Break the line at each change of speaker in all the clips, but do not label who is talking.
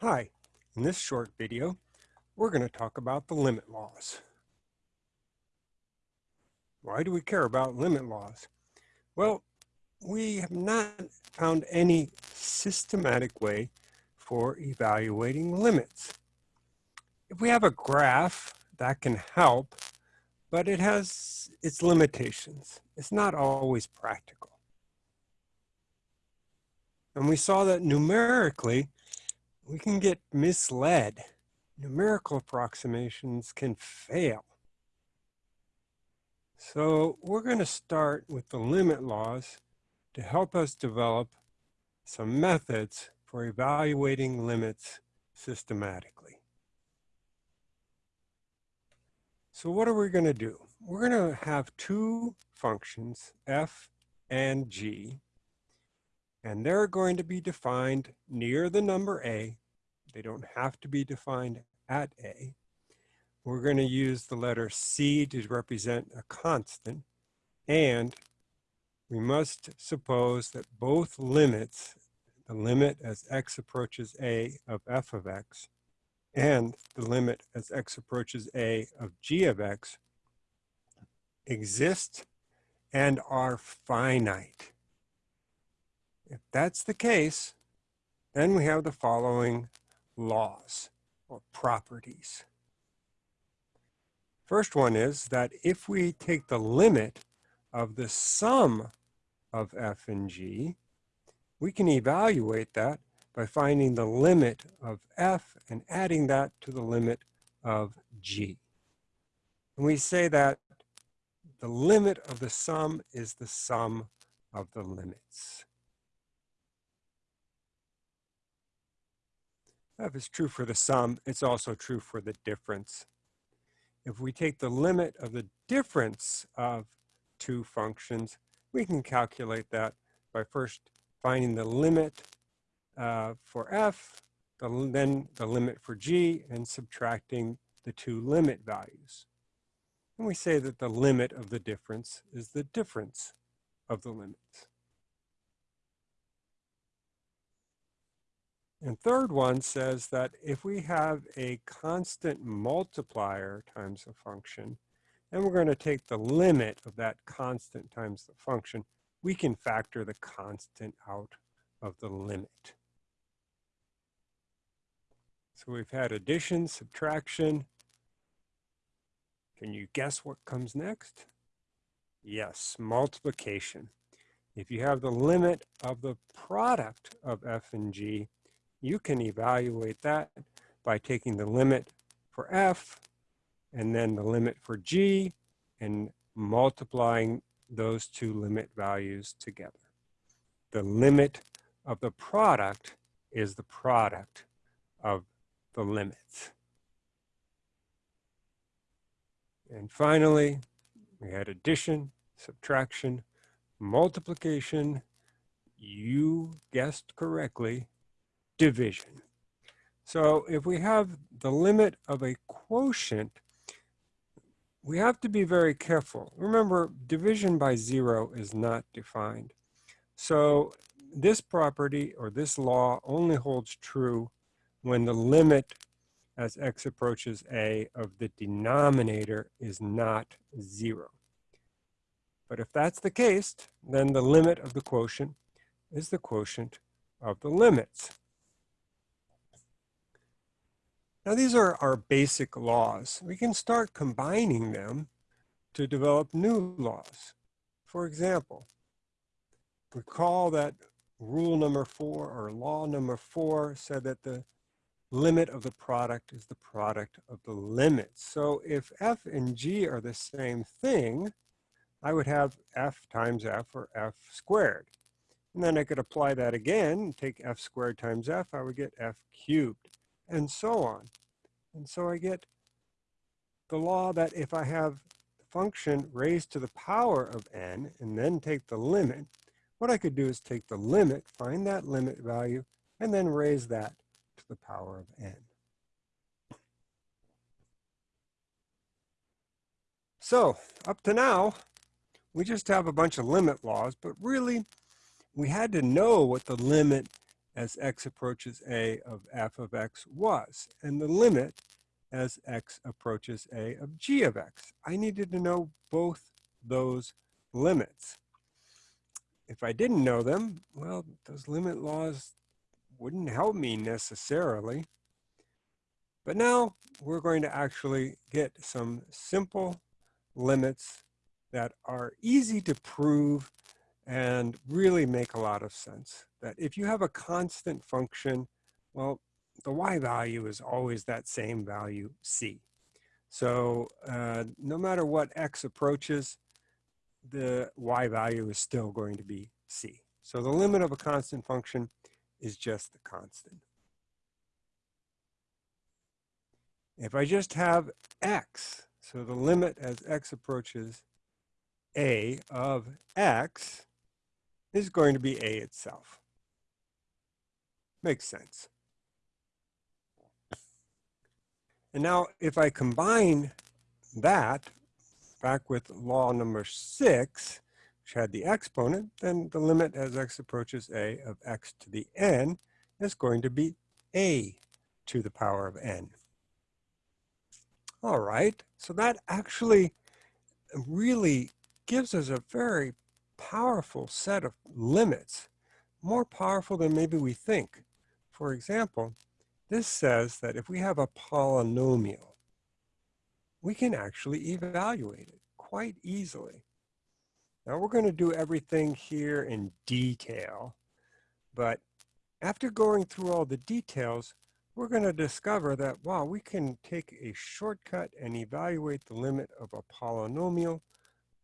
Hi, in this short video, we're going to talk about the limit laws. Why do we care about limit laws? Well, we have not found any systematic way for evaluating limits. If we have a graph, that can help, but it has its limitations. It's not always practical. And we saw that numerically, we can get misled. Numerical approximations can fail. So we're going to start with the limit laws to help us develop some methods for evaluating limits systematically. So what are we going to do? We're going to have two functions, f and g, and they're going to be defined near the number a. They don't have to be defined at a. We're going to use the letter c to represent a constant. And we must suppose that both limits, the limit as x approaches a of f of x, and the limit as x approaches a of g of x, exist and are finite. If that's the case, then we have the following laws or properties. First one is that if we take the limit of the sum of f and g, we can evaluate that by finding the limit of f and adding that to the limit of g. And we say that the limit of the sum is the sum of the limits. If it's true for the sum, it's also true for the difference. If we take the limit of the difference of two functions, we can calculate that by first finding the limit uh, for f, the, then the limit for g, and subtracting the two limit values. And we say that the limit of the difference is the difference of the limits. And third one says that if we have a constant multiplier times a function, and we're going to take the limit of that constant times the function, we can factor the constant out of the limit. So we've had addition, subtraction. Can you guess what comes next? Yes, multiplication. If you have the limit of the product of f and g, you can evaluate that by taking the limit for f and then the limit for g and multiplying those two limit values together. The limit of the product is the product of the limits. And finally, we had addition, subtraction, multiplication. You guessed correctly, division. So if we have the limit of a quotient, we have to be very careful. Remember, division by zero is not defined. So this property or this law only holds true when the limit as x approaches a of the denominator is not zero. But if that's the case, then the limit of the quotient is the quotient of the limits. Now these are our basic laws. We can start combining them to develop new laws. For example, recall that rule number four or law number four said that the limit of the product is the product of the limits. So if f and g are the same thing, I would have f times f or f squared. And then I could apply that again, take f squared times f, I would get f cubed and so on. And so I get the law that if I have function raised to the power of n and then take the limit, what I could do is take the limit, find that limit value, and then raise that to the power of n. So up to now, we just have a bunch of limit laws, but really we had to know what the limit as x approaches a of f of x was, and the limit as x approaches a of g of x. I needed to know both those limits. If I didn't know them, well, those limit laws wouldn't help me necessarily. But now we're going to actually get some simple limits that are easy to prove and really make a lot of sense. That if you have a constant function, well, the y value is always that same value c. So uh, no matter what x approaches, the y value is still going to be c. So the limit of a constant function is just the constant. If I just have x, so the limit as x approaches a of x is going to be a itself. Makes sense. And now if I combine that back with law number six, which had the exponent, then the limit as x approaches a of x to the n is going to be a to the power of n. All right, so that actually really gives us a very powerful set of limits, more powerful than maybe we think. For example, this says that if we have a polynomial, we can actually evaluate it quite easily. Now we're going to do everything here in detail, but after going through all the details, we're going to discover that, wow, we can take a shortcut and evaluate the limit of a polynomial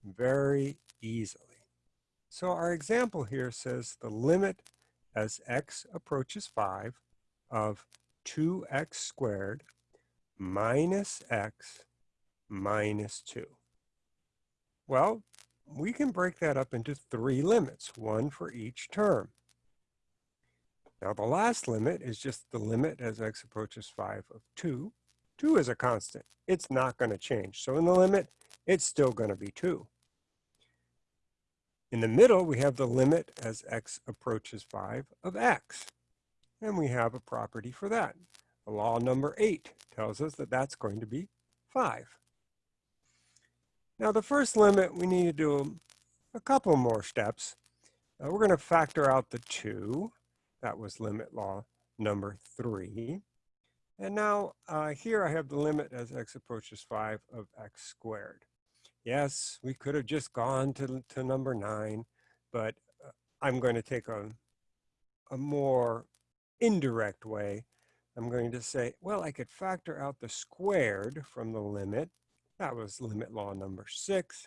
very easily. So our example here says the limit as x approaches 5 of 2x squared minus x minus 2. Well, we can break that up into three limits, one for each term. Now the last limit is just the limit as x approaches 5 of 2. 2 is a constant. It's not going to change. So in the limit, it's still going to be 2. In the middle, we have the limit as x approaches 5 of x. And we have a property for that. law number 8 tells us that that's going to be 5. Now the first limit, we need to do a couple more steps. Uh, we're going to factor out the 2. That was limit law number 3. And now uh, here I have the limit as x approaches 5 of x squared. Yes, we could have just gone to, to number nine, but uh, I'm going to take a, a more indirect way. I'm going to say, well, I could factor out the squared from the limit. That was limit law number six.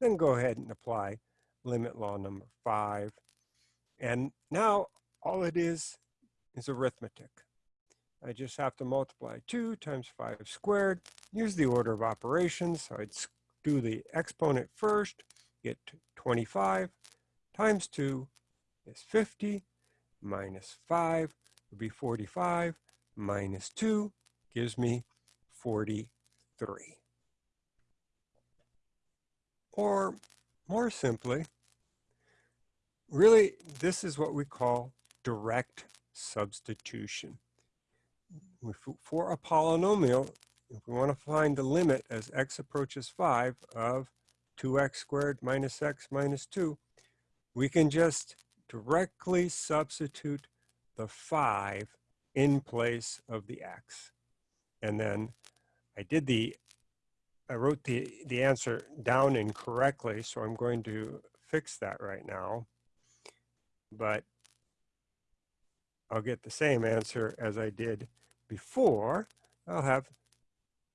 Then go ahead and apply limit law number five. And now all it is is arithmetic. I just have to multiply 2 times 5 squared. Use the order of operations. So I'd do the exponent first, get 25 times 2 is 50, minus 5 would be 45, minus 2 gives me 43. Or more simply, really this is what we call direct substitution. For a polynomial, if we want to find the limit as x approaches 5 of 2x squared minus x minus 2, we can just directly substitute the 5 in place of the x. And then I did the, I wrote the, the answer down incorrectly, so I'm going to fix that right now. But I'll get the same answer as I did before. I'll have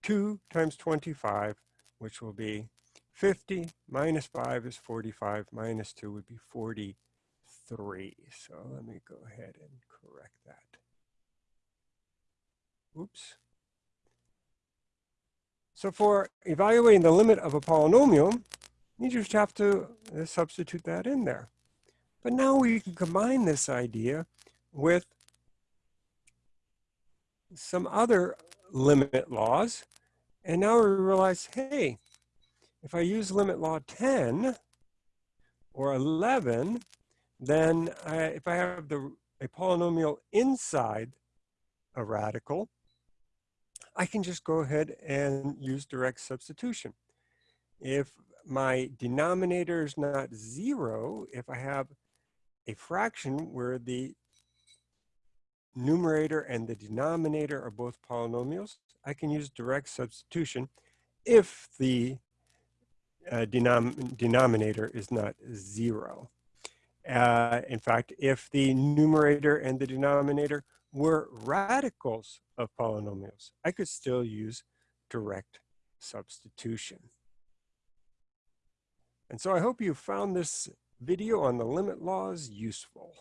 2 times 25, which will be 50 minus 5 is 45, minus 2 would be 43. So let me go ahead and correct that. Oops. So for evaluating the limit of a polynomial, you just have to uh, substitute that in there. But now we can combine this idea with some other limit laws and now we realize, hey, if I use limit law 10 or 11, then I, if I have the a polynomial inside a radical, I can just go ahead and use direct substitution. If my denominator is not zero, if I have a fraction where the numerator and the denominator are both polynomials, I can use direct substitution if the uh, denom denominator is not zero. Uh, in fact, if the numerator and the denominator were radicals of polynomials, I could still use direct substitution. And so I hope you found this video on the limit laws useful.